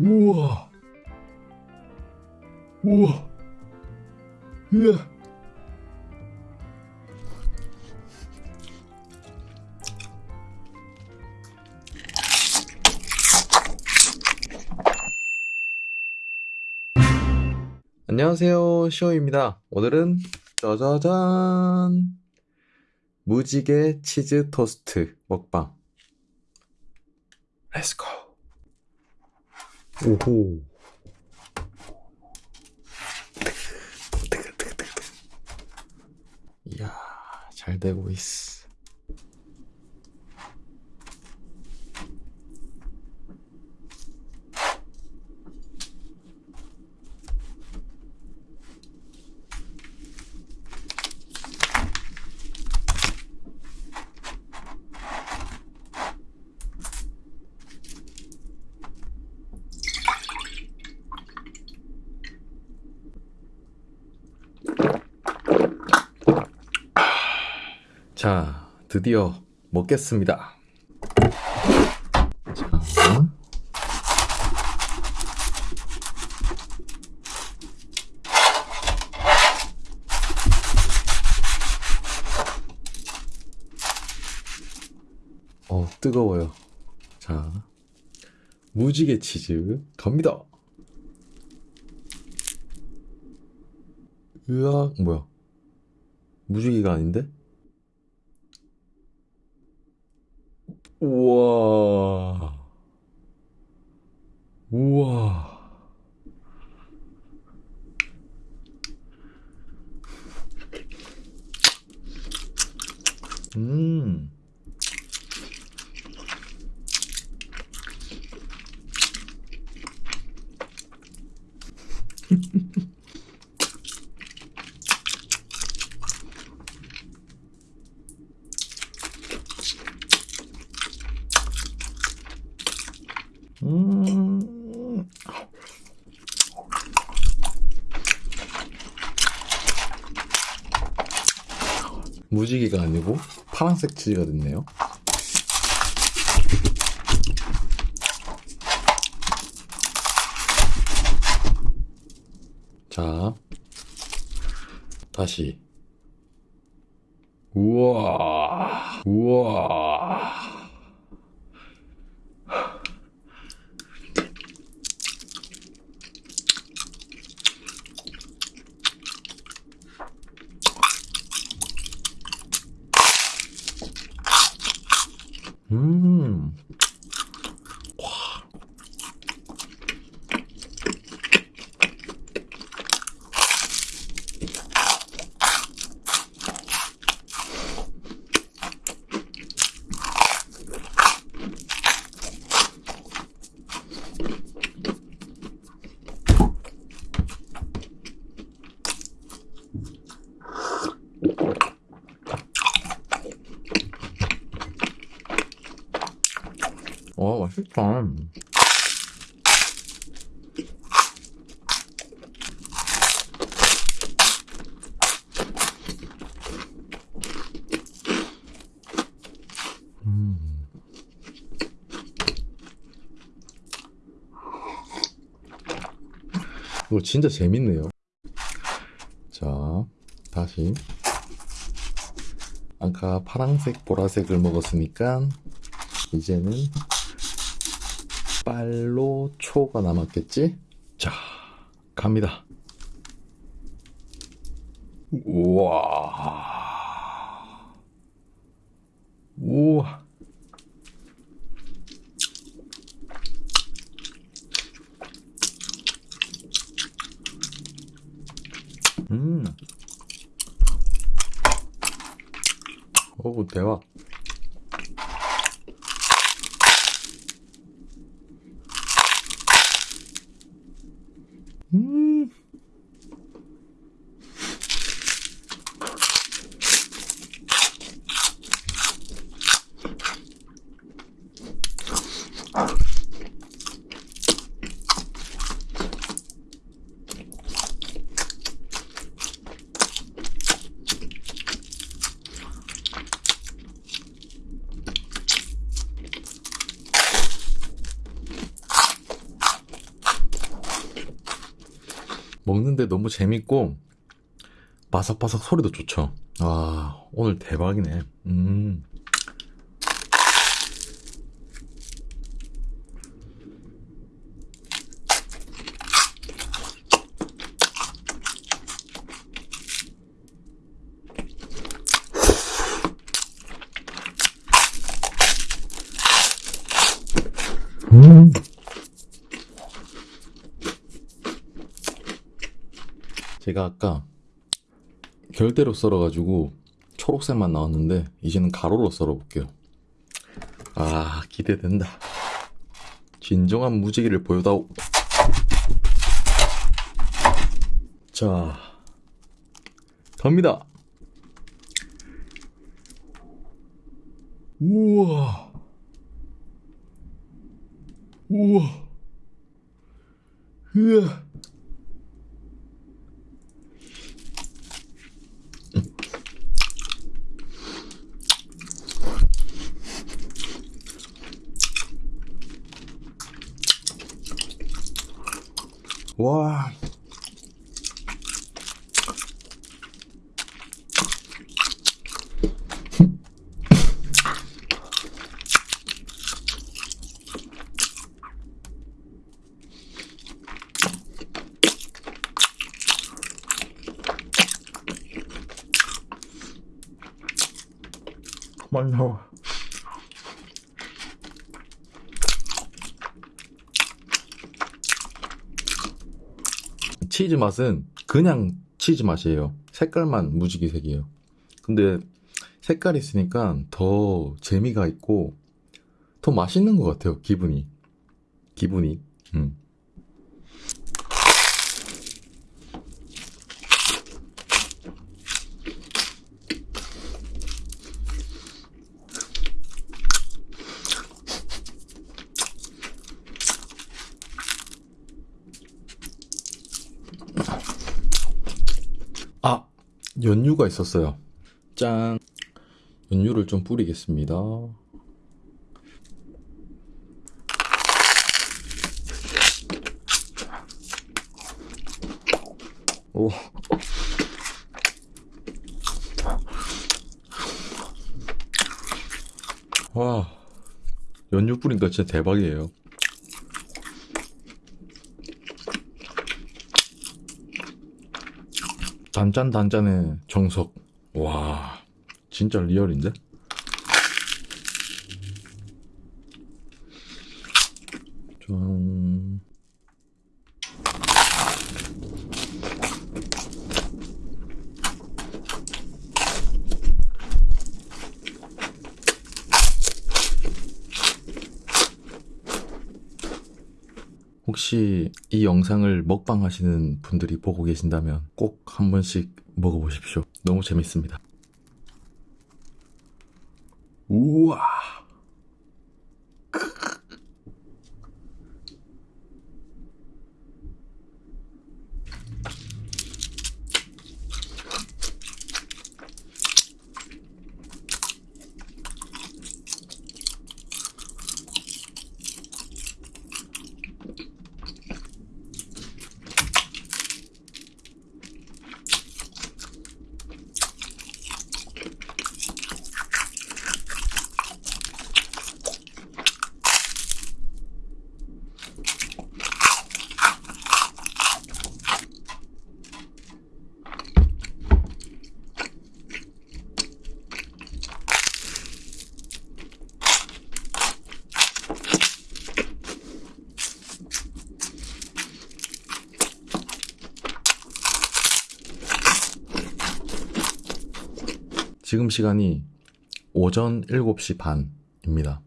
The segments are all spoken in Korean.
우와. 우와. 이야. 안녕하세요. 시오입니다. 오늘은 짜자잔. 무지개 치즈 토스트 먹방. 렛츠고. 오호. 이야, 잘 되고 있어. 자, 드디어 먹겠습니다. 자. 어, 뜨거워요. 자, 무지개 치즈 갑니다. 으악, 뭐야? 무지개가 아닌데? 우와. 우와. 음. 음. 무지개가 아니고 파란색 치즈가 됐네요. 자, 다시. 우와, 우와. 음. 와, 맛있다. 음. 이거 진짜 재밌네요. 자, 다시. 아까 파란색, 보라색을 먹었으니까 이제는 빨로 초가 남았겠지? 자, 갑니다. 우와. 우와. 음. 어우, 대박. 먹는데 너무 재밌고 바삭바삭 소리도 좋죠 아 오늘 대박이네 음. 음. 제가 아까 결대로 썰어가지고 초록색만 나왔는데 이제는 가로로 썰어볼게요. 아 기대된다. 진정한 무지개를 보여다오. 자 갑니다. 우와 우와 으아 와. 그만 나와. 치즈 맛은 그냥 치즈 맛이에요. 색깔만 무지개색이에요. 근데 색깔 있으니까 더 재미가 있고 더 맛있는 것 같아요. 기분이. 기분이. 음. 연유가 있었어요. 짠. 연유를 좀 뿌리겠습니다. 오. 와, 연유 뿌리니까 진짜 대박이에요. 단짠 단짠의 정석. 와, 진짜 리얼인데? 짠. 혹시 이 영상을 먹방 하시는 분들이 보고 계신다면 꼭 한 번씩 먹어보십시오. 너무 재밌습니다. 우와. 지금 시간이 오전 7시 반입니다.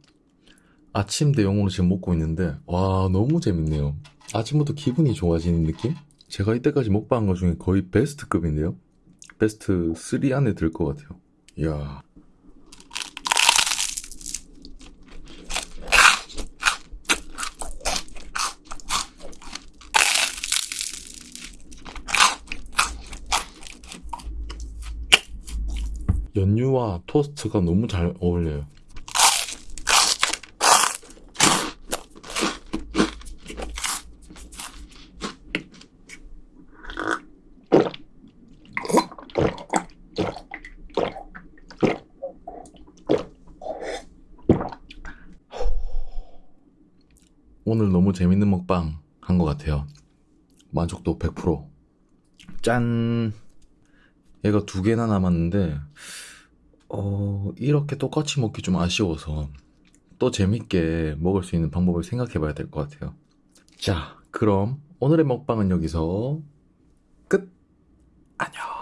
아침 대용으로 지금 먹고 있는데, 와, 너무 재밌네요. 아침부터 기분이 좋아지는 느낌? 제가 이때까지 먹방한 것 중에 거의 베스트급인데요? 베스트 3 안에 들 것 같아요. 이야. 연유와 토스트가 너무 잘 어울려요. 오늘 너무 재밌는 먹방 한 것 같아요. 만족도 100%짠. 얘가 두 개나 남았는데 어, 이렇게 똑같이 먹기 좀 아쉬워서 또 재밌게 먹을 수 있는 방법을 생각해 봐야 될 것 같아요. 자, 그럼 오늘의 먹방은 여기서 끝! 안녕!